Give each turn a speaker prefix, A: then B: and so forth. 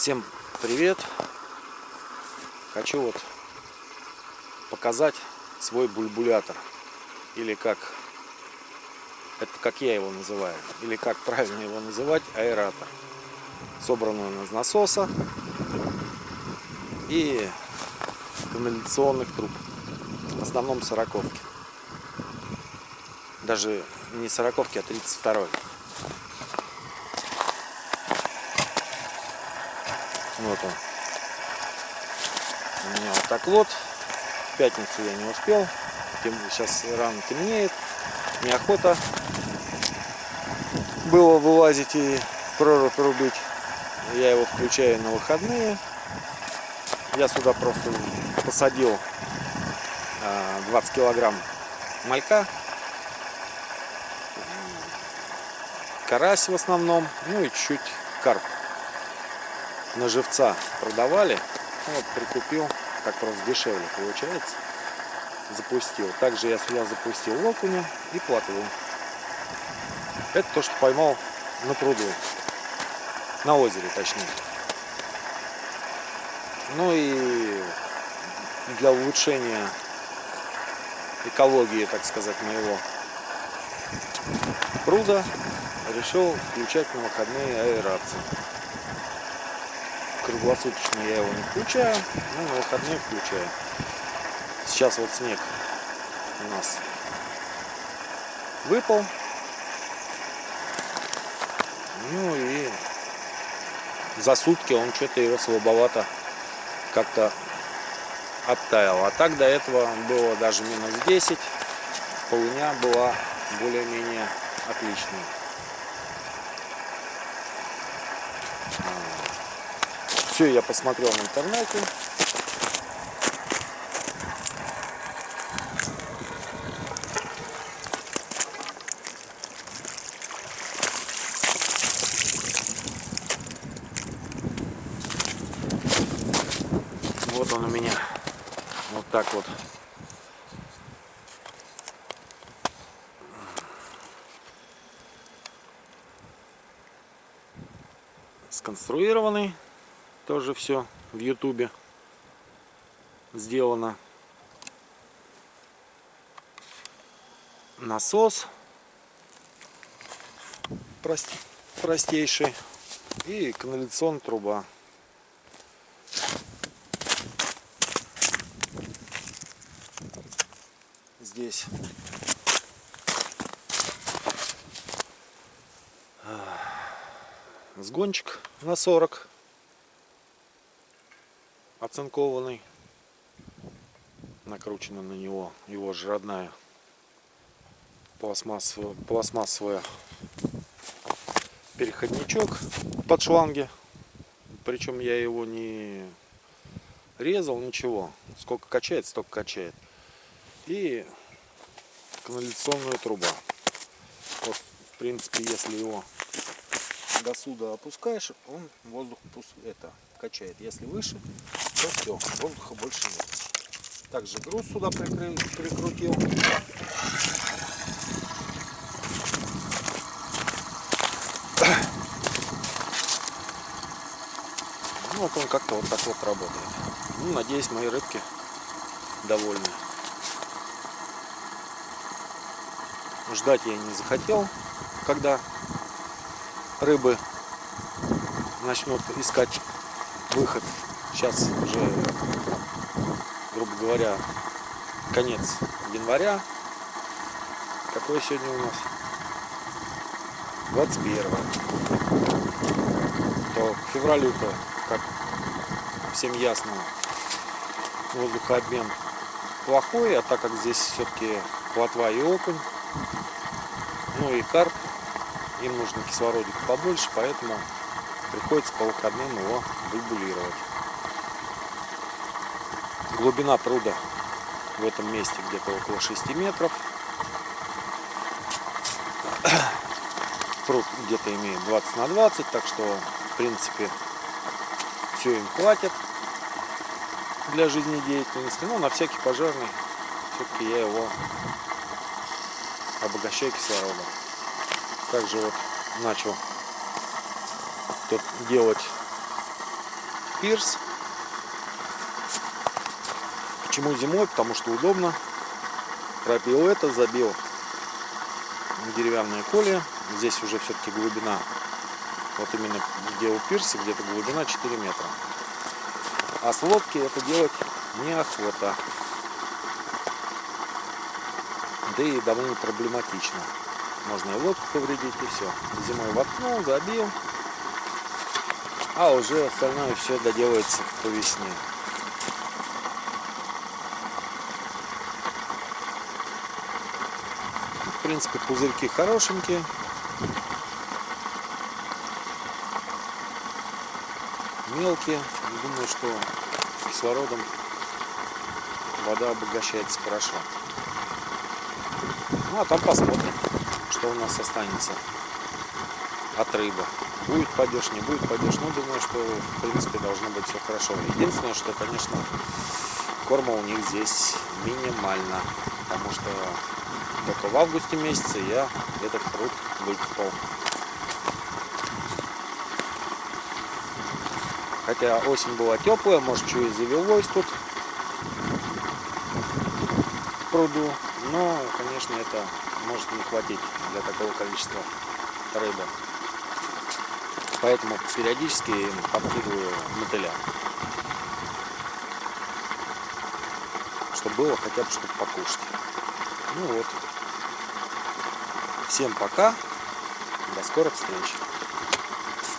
A: Всем привет! Хочу вот показать свой бульбулятор. Или как это как я его называю, или как правильно его называть, аэратор. Собран из насоса и канализационных труб. В основном сороковки. Даже не сороковки, а 32 -й. Вот он. У меня вот так вот. В пятницу я не успел. Сейчас рано темнеет. Неохота было вылазить и прорубь рубить. Я его включаю на выходные. Я сюда просто посадил 20 а, килограмм малька. Карась в основном. Ну и чуть-чуть карп на живца продавали. Ну, вот прикупил, так просто дешевле получается. Запустил. Также я сюда запустил окуня и плотву. Это то, что поймал на пруду. На озере, точнее. Ну и для улучшения экологии, так сказать, моего пруда решил включать на выходные аэрацию круглосуточно я его не включаю, но на выходные включаю. Сейчас вот снег у нас выпал. Ну и за сутки он что-то его слабовато как-то оттаял. А так до этого было даже минус 10. Полыня была более-менее отличной. Все я посмотрел в интернете. Вот он у меня. Вот так вот. сконструированный тоже все в ютубе сделано. Насос. Прост, простейший. И канализационная труба. Здесь. Сгончик на 40 оцинкованный. Накручена на него его же родная пластмассовая, пластмассовая переходничок под шланги. Причем я его не резал, ничего. Сколько качает, столько качает. И канализационная труба. Вот, в принципе, если его до сюда опускаешь, он воздух это качает. Если выше, то все, воздуха больше нет. Также груз сюда прикрыл, прикрутил. Ну, вот он как-то вот так вот работает. Ну, надеюсь, мои рыбки довольны. Ждать я не захотел, когда рыбы начнут искать выход. Сейчас уже, грубо говоря, конец января. Какой сегодня у нас? 21 то к февралю-то, как всем ясно, воздухообмен плохой, а так как здесь все-таки плотва и окунь, ну и карп, им нужно кислородик побольше, поэтому приходится по выходным его бульбулировать. Глубина пруда в этом месте где-то около 6 метров. Пруд где-то имеет 20 на 20, так что в принципе все им хватит для жизнедеятельности. Но на всякий пожарный все-таки я его обогащаю кислородом. Также вот начал тут делать пирс. Почему зимой? Потому что удобно. Пропил это, забил деревянные колья. Здесь уже все-таки глубина, вот именно где у пирса, где-то глубина 4 метра. А с лодки это делать неохота. Да и довольно проблематично. Можно и лодку повредить, и все. Зимой воткнул, забил. А уже остальное все доделается по весне. Принципе, пузырьки хорошенькие. Мелкие. Думаю, что кислородом вода обогащается хорошо. Ну а там посмотрим, что у нас останется от рыбы. Будет падеж, не будет падеж. Ну, думаю, что в принципе должно быть все хорошо. Единственное, что, конечно, корма у них здесь минимально. Потому что только в августе месяце я этот пруд выкопал. Хотя осень была теплая, может, что и завелось тут в пруду. Но, конечно, это может не хватить для такого количества рыбы. Поэтому периодически им подкидываю мотыля. Чтобы было хотя бы что-то покушать. Ну вот. Всем пока. До скорых встреч.